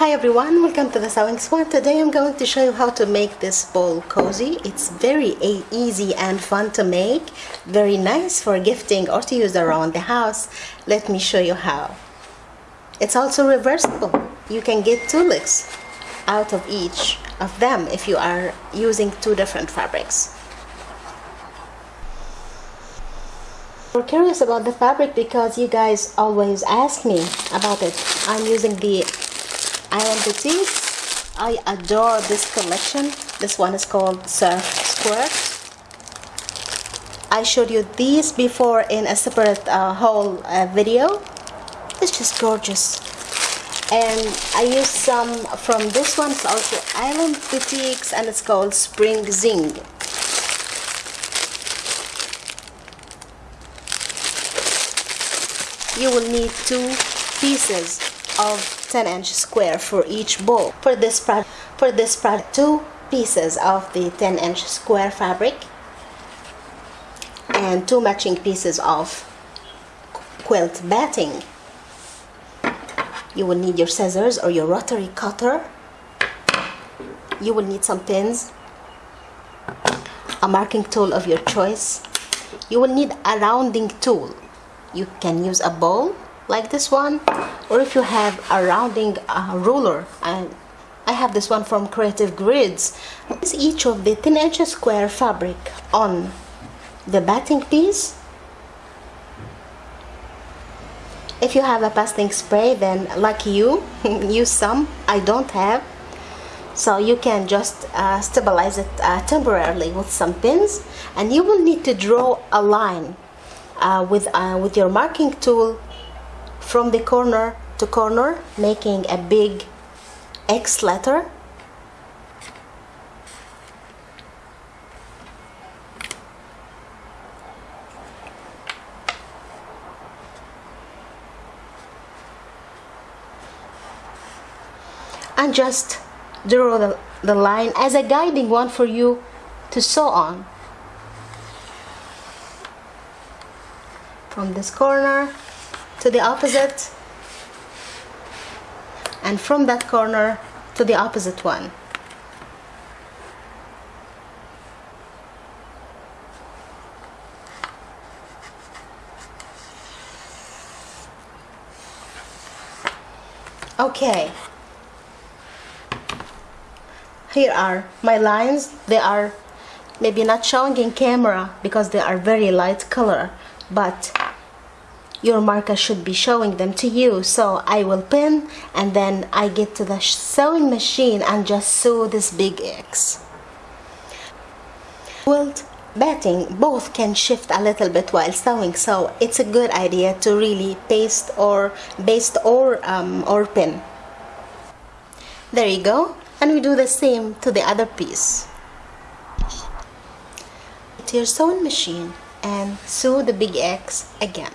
Hi everyone, welcome to the Sewing Swan. Today I'm going to show you how to make this bowl cozy. It's very easy and fun to make, very nice for gifting or to use around the house. Let me show you how. It's also reversible. You can get two looks out of each of them if you are using two different fabrics. We're curious about the fabric because you guys always ask me about it. I'm using the Island Boutique. I adore this collection. This one is called Surf Squirt. I showed you these before in a separate uh, whole uh, video. It's just gorgeous. And I used some from this one, it's also Island Boutiques and it's called Spring Zing. You will need two pieces of 10 inch square for each bowl. For this project, for this project, two pieces of the 10 inch square fabric and two matching pieces of quilt batting. You will need your scissors or your rotary cutter. You will need some pins, a marking tool of your choice. You will need a rounding tool. You can use a bowl like this one or if you have a rounding uh, ruler and I have this one from Creative Grids. Is each of the 10 inch square fabric on the batting piece. If you have a pasting spray then like you use some. I don't have. So you can just uh, stabilize it uh, temporarily with some pins. And you will need to draw a line uh, with, uh, with your marking tool from the corner to corner making a big X letter. And just draw the, the line as a guiding one for you to sew on. From this corner to the opposite and from that corner to the opposite one. Okay. Here are my lines. They are maybe not showing in camera because they are very light color but your marker should be showing them to you. So I will pin and then I get to the sewing machine and just sew this big X. Quilt batting both can shift a little bit while sewing so it's a good idea to really paste or baste or um, or pin. There you go and we do the same to the other piece. To your sewing machine and sew the big X again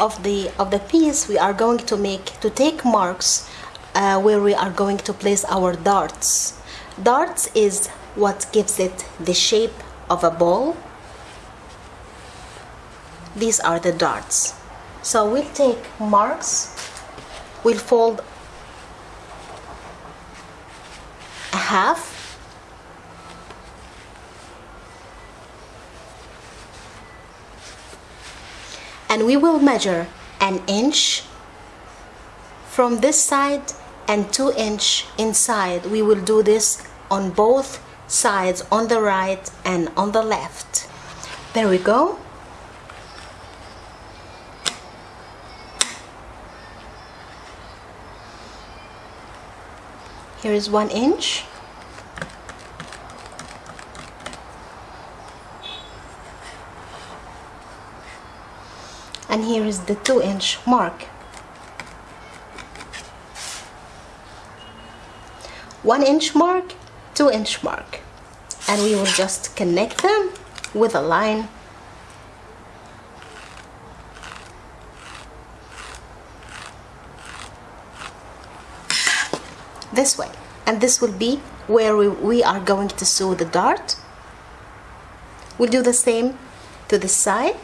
of the of the piece we are going to make to take marks uh, where we are going to place our darts. Darts is what gives it the shape of a ball. These are the darts. So we'll take marks we'll fold a half and we will measure an inch from this side and two inch inside. We will do this on both sides on the right and on the left. There we go. Here is one inch and here is the 2 inch mark. 1 inch mark 2 inch mark. And we will just connect them with a line. This way. And this will be where we, we are going to sew the dart. We'll do the same to this side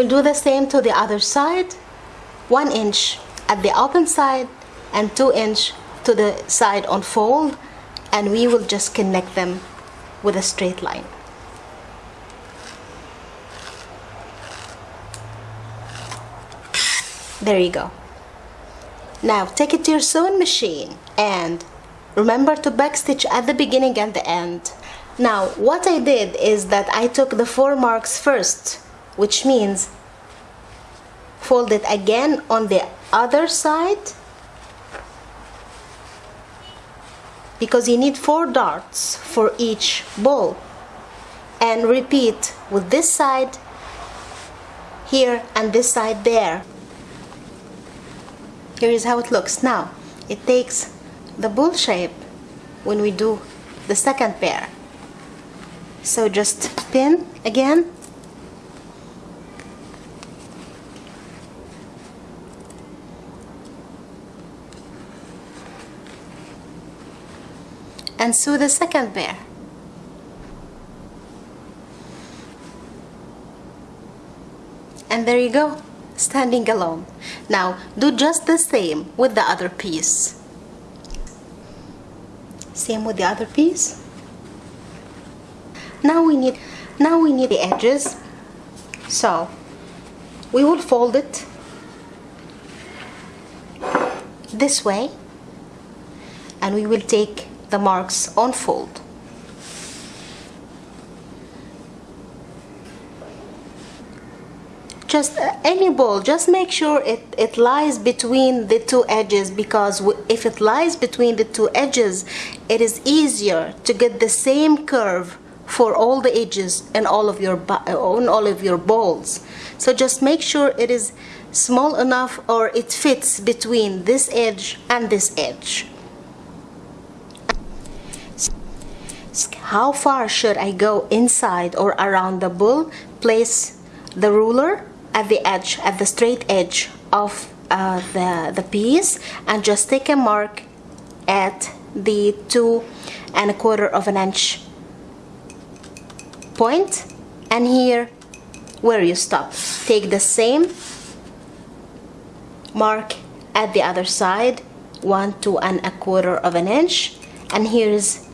We'll do the same to the other side. One inch at the open side and 2 inch to the side on fold and we will just connect them with a straight line. There you go. Now take it to your sewing machine and remember to backstitch at the beginning and the end. Now what I did is that I took the four marks first which means fold it again on the other side because you need four darts for each ball. And repeat with this side here and this side there. Here is how it looks. Now it takes the bull shape when we do the second pair. So just pin again and sew the second pair. And there you go standing alone. Now do just the same with the other piece. Same with the other piece. Now we need now we need the edges. So we will fold it this way. And we will take the marks unfold. just any ball just make sure it, it lies between the two edges because if it lies between the two edges it is easier to get the same curve for all the edges and all of your on all of your balls so just make sure it is small enough or it fits between this edge and this edge how far should I go inside or around the bull? Place the ruler at the edge, at the straight edge of uh, the, the piece and just take a mark at the two and a quarter of an inch point and here where you stop. Take the same mark at the other side one two and a quarter of an inch. And here's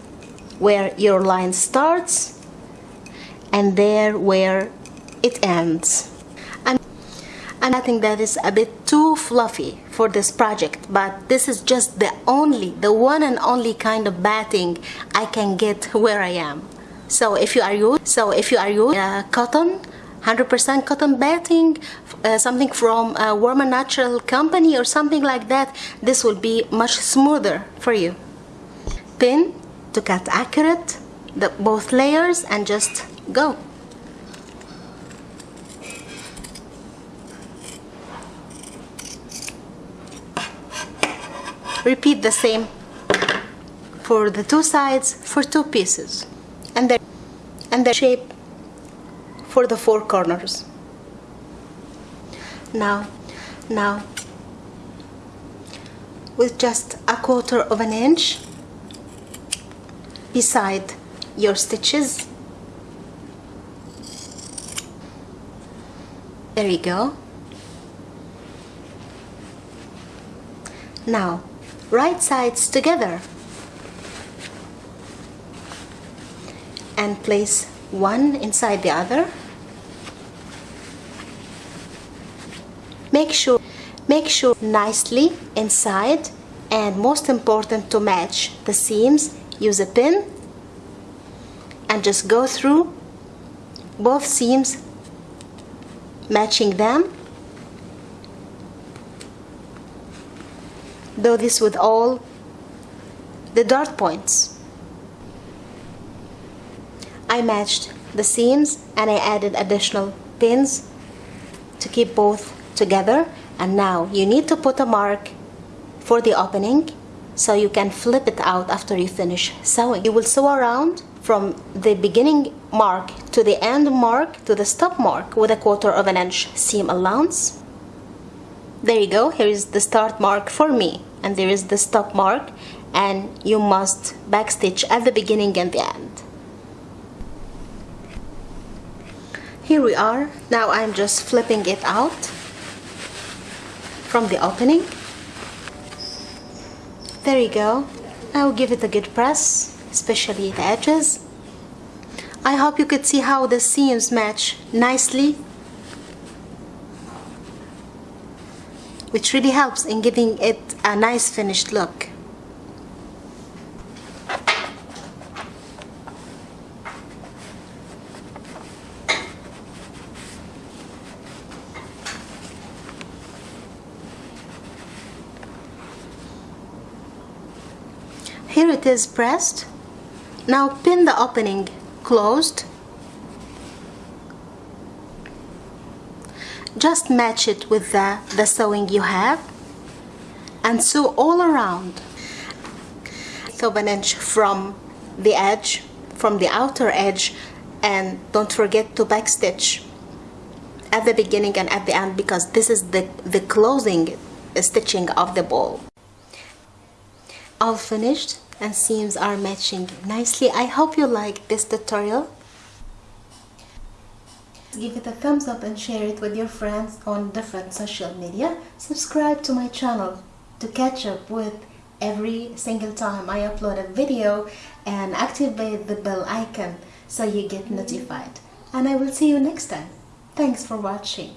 where your line starts and there where it ends. And I think that is a bit too fluffy for this project but this is just the only the one and only kind of batting I can get where I am. So if you are used so if you are used uh, cotton 100% cotton batting uh, something from a warm and natural company or something like that this will be much smoother for you. Pin to cut accurate the both layers and just go. Repeat the same for the two sides for two pieces and the and the shape for the four corners. Now now with just a quarter of an inch beside your stitches. There you go. Now right sides together. And place one inside the other. Make sure make sure nicely inside. And most important to match the seams use a pin and just go through both seams matching them. Do this with all the dart points. I matched the seams and I added additional pins to keep both together. And now you need to put a mark for the opening so you can flip it out after you finish sewing. You will sew around from the beginning mark to the end mark to the stop mark with a quarter of an inch seam allowance. There you go, here is the start mark for me and there is the stop mark and you must backstitch at the beginning and the end. Here we are. Now I'm just flipping it out from the opening there you go. I will give it a good press especially the edges. I hope you could see how the seams match nicely which really helps in giving it a nice finished look Here it is pressed. Now pin the opening closed. Just match it with the, the sewing you have and sew all around. So an inch from the edge, from the outer edge and don't forget to backstitch at the beginning and at the end because this is the, the closing stitching of the ball. All finished and seams are matching nicely. I hope you like this tutorial. Give it a thumbs up and share it with your friends on different social media. Subscribe to my channel to catch up with every single time I upload a video and activate the bell icon so you get notified. And I will see you next time. Thanks for watching.